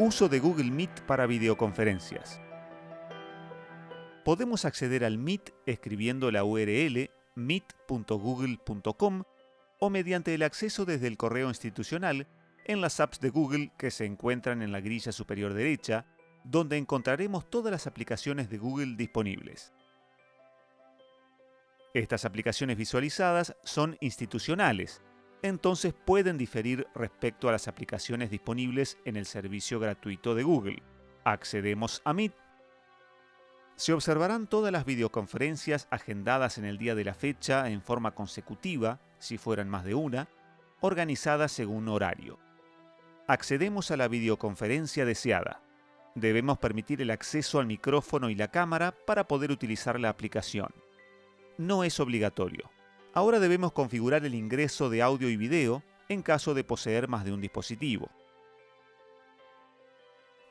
Uso de Google Meet para videoconferencias. Podemos acceder al Meet escribiendo la URL meet.google.com o mediante el acceso desde el correo institucional en las apps de Google que se encuentran en la grilla superior derecha, donde encontraremos todas las aplicaciones de Google disponibles. Estas aplicaciones visualizadas son institucionales, entonces pueden diferir respecto a las aplicaciones disponibles en el servicio gratuito de Google. Accedemos a Meet. Se observarán todas las videoconferencias agendadas en el día de la fecha en forma consecutiva, si fueran más de una, organizadas según horario. Accedemos a la videoconferencia deseada. Debemos permitir el acceso al micrófono y la cámara para poder utilizar la aplicación. No es obligatorio. Ahora debemos configurar el ingreso de audio y video en caso de poseer más de un dispositivo.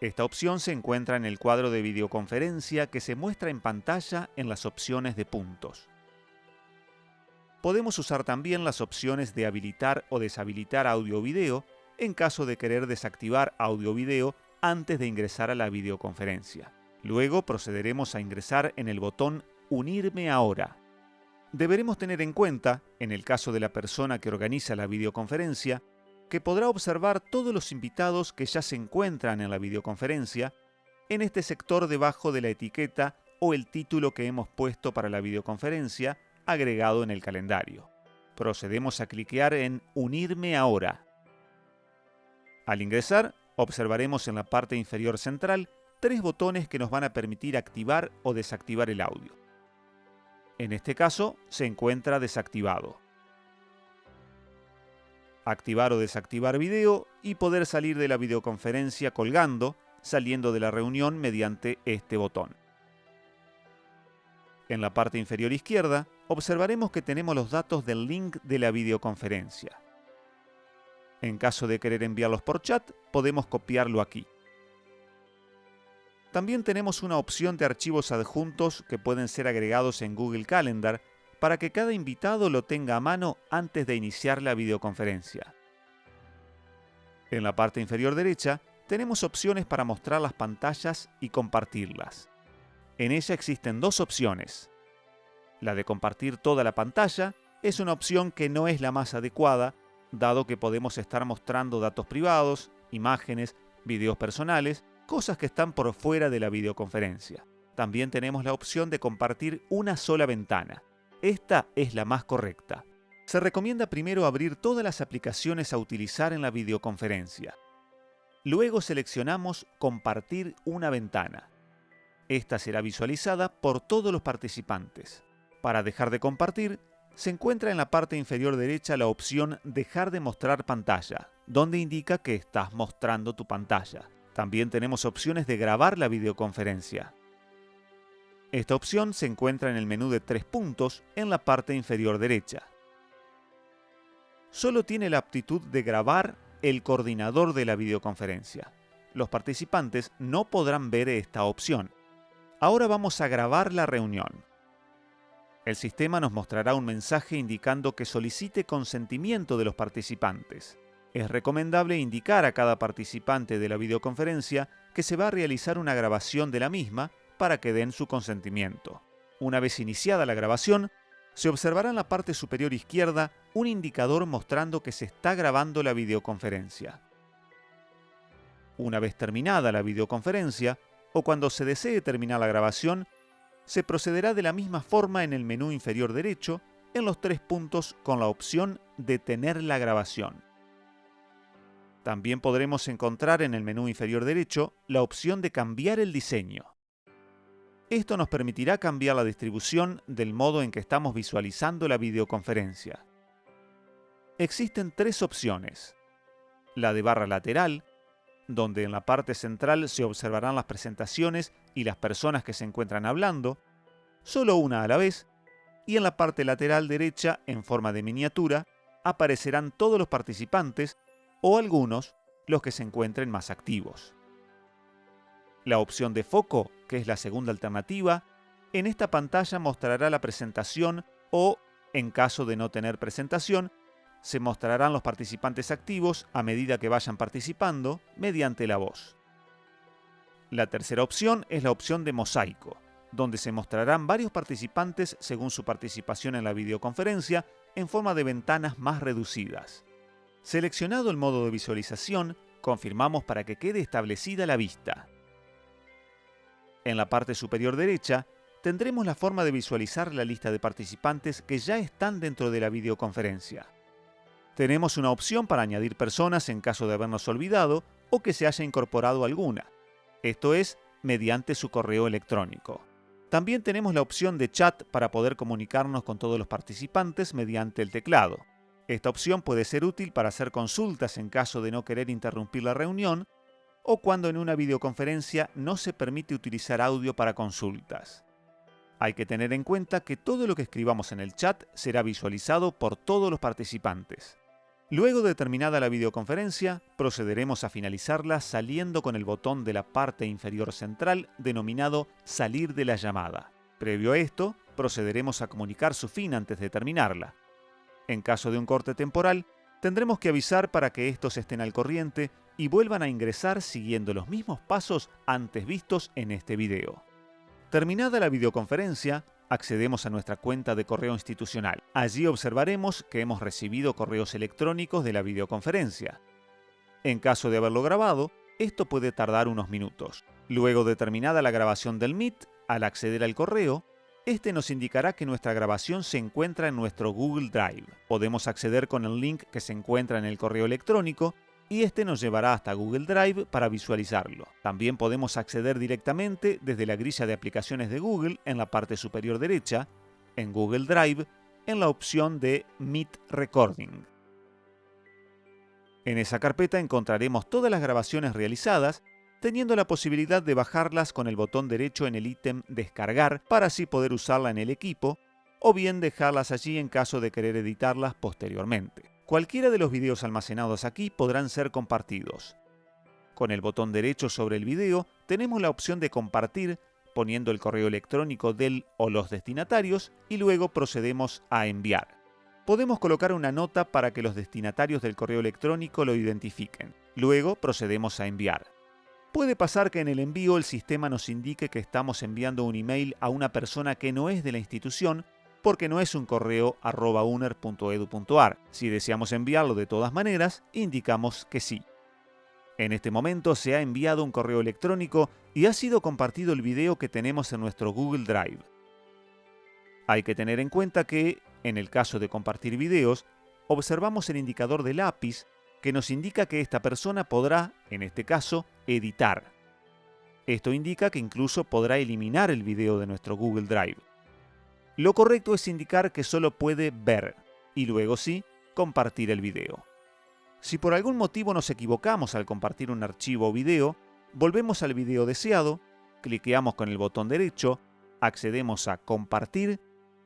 Esta opción se encuentra en el cuadro de videoconferencia que se muestra en pantalla en las opciones de puntos. Podemos usar también las opciones de habilitar o deshabilitar audio video en caso de querer desactivar audio video antes de ingresar a la videoconferencia. Luego procederemos a ingresar en el botón Unirme ahora deberemos tener en cuenta, en el caso de la persona que organiza la videoconferencia, que podrá observar todos los invitados que ya se encuentran en la videoconferencia en este sector debajo de la etiqueta o el título que hemos puesto para la videoconferencia agregado en el calendario. Procedemos a cliquear en Unirme ahora. Al ingresar, observaremos en la parte inferior central tres botones que nos van a permitir activar o desactivar el audio. En este caso, se encuentra desactivado. Activar o desactivar video y poder salir de la videoconferencia colgando, saliendo de la reunión mediante este botón. En la parte inferior izquierda, observaremos que tenemos los datos del link de la videoconferencia. En caso de querer enviarlos por chat, podemos copiarlo aquí. También tenemos una opción de archivos adjuntos que pueden ser agregados en Google Calendar para que cada invitado lo tenga a mano antes de iniciar la videoconferencia. En la parte inferior derecha tenemos opciones para mostrar las pantallas y compartirlas. En ella existen dos opciones. La de compartir toda la pantalla es una opción que no es la más adecuada, dado que podemos estar mostrando datos privados, imágenes, videos personales cosas que están por fuera de la videoconferencia. También tenemos la opción de compartir una sola ventana. Esta es la más correcta. Se recomienda primero abrir todas las aplicaciones a utilizar en la videoconferencia. Luego seleccionamos Compartir una ventana. Esta será visualizada por todos los participantes. Para dejar de compartir, se encuentra en la parte inferior derecha la opción Dejar de mostrar pantalla, donde indica que estás mostrando tu pantalla. También tenemos opciones de grabar la videoconferencia. Esta opción se encuentra en el menú de tres puntos en la parte inferior derecha. Solo tiene la aptitud de grabar el coordinador de la videoconferencia. Los participantes no podrán ver esta opción. Ahora vamos a grabar la reunión. El sistema nos mostrará un mensaje indicando que solicite consentimiento de los participantes es recomendable indicar a cada participante de la videoconferencia que se va a realizar una grabación de la misma para que den su consentimiento. Una vez iniciada la grabación, se observará en la parte superior izquierda un indicador mostrando que se está grabando la videoconferencia. Una vez terminada la videoconferencia, o cuando se desee terminar la grabación, se procederá de la misma forma en el menú inferior derecho en los tres puntos con la opción Detener la grabación. También podremos encontrar en el menú inferior derecho la opción de cambiar el diseño. Esto nos permitirá cambiar la distribución del modo en que estamos visualizando la videoconferencia. Existen tres opciones. La de barra lateral, donde en la parte central se observarán las presentaciones y las personas que se encuentran hablando, solo una a la vez, y en la parte lateral derecha, en forma de miniatura, aparecerán todos los participantes o algunos los que se encuentren más activos. La opción de foco, que es la segunda alternativa, en esta pantalla mostrará la presentación o, en caso de no tener presentación, se mostrarán los participantes activos a medida que vayan participando mediante la voz. La tercera opción es la opción de mosaico, donde se mostrarán varios participantes según su participación en la videoconferencia en forma de ventanas más reducidas. Seleccionado el modo de visualización, confirmamos para que quede establecida la vista. En la parte superior derecha, tendremos la forma de visualizar la lista de participantes que ya están dentro de la videoconferencia. Tenemos una opción para añadir personas en caso de habernos olvidado o que se haya incorporado alguna esto es, mediante su correo electrónico. También tenemos la opción de chat para poder comunicarnos con todos los participantes mediante el teclado. Esta opción puede ser útil para hacer consultas en caso de no querer interrumpir la reunión o cuando en una videoconferencia no se permite utilizar audio para consultas. Hay que tener en cuenta que todo lo que escribamos en el chat será visualizado por todos los participantes. Luego de terminada la videoconferencia, procederemos a finalizarla saliendo con el botón de la parte inferior central denominado Salir de la llamada. Previo a esto, procederemos a comunicar su fin antes de terminarla. En caso de un corte temporal, tendremos que avisar para que estos estén al corriente y vuelvan a ingresar siguiendo los mismos pasos antes vistos en este video. Terminada la videoconferencia, accedemos a nuestra cuenta de correo institucional. Allí observaremos que hemos recibido correos electrónicos de la videoconferencia. En caso de haberlo grabado, esto puede tardar unos minutos. Luego de terminada la grabación del Meet, al acceder al correo, este nos indicará que nuestra grabación se encuentra en nuestro Google Drive. Podemos acceder con el link que se encuentra en el correo electrónico y este nos llevará hasta Google Drive para visualizarlo. También podemos acceder directamente desde la grilla de aplicaciones de Google en la parte superior derecha, en Google Drive, en la opción de Meet Recording. En esa carpeta encontraremos todas las grabaciones realizadas, teniendo la posibilidad de bajarlas con el botón derecho en el ítem Descargar para así poder usarla en el equipo, o bien dejarlas allí en caso de querer editarlas posteriormente. Cualquiera de los videos almacenados aquí podrán ser compartidos. Con el botón derecho sobre el video tenemos la opción de compartir poniendo el correo electrónico del o los destinatarios y luego procedemos a enviar. Podemos colocar una nota para que los destinatarios del correo electrónico lo identifiquen. Luego procedemos a enviar. Puede pasar que en el envío el sistema nos indique que estamos enviando un email a una persona que no es de la institución porque no es un correo arroba uner.edu.ar. Si deseamos enviarlo de todas maneras, indicamos que sí. En este momento se ha enviado un correo electrónico y ha sido compartido el video que tenemos en nuestro Google Drive. Hay que tener en cuenta que, en el caso de compartir videos, observamos el indicador de lápiz que nos indica que esta persona podrá, en este caso, editar. Esto indica que incluso podrá eliminar el video de nuestro Google Drive. Lo correcto es indicar que solo puede ver y luego sí, compartir el video. Si por algún motivo nos equivocamos al compartir un archivo o video, volvemos al video deseado, cliqueamos con el botón derecho, accedemos a Compartir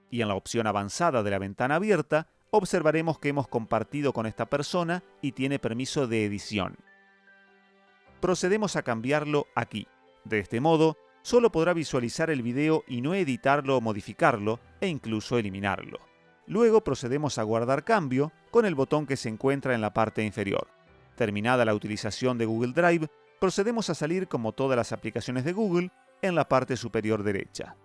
y en la opción avanzada de la ventana abierta observaremos que hemos compartido con esta persona y tiene permiso de edición. Procedemos a cambiarlo aquí. De este modo, solo podrá visualizar el video y no editarlo o modificarlo, e incluso eliminarlo. Luego procedemos a guardar cambio con el botón que se encuentra en la parte inferior. Terminada la utilización de Google Drive, procedemos a salir como todas las aplicaciones de Google en la parte superior derecha.